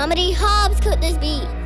Mama D. Hobbs cooked this beat.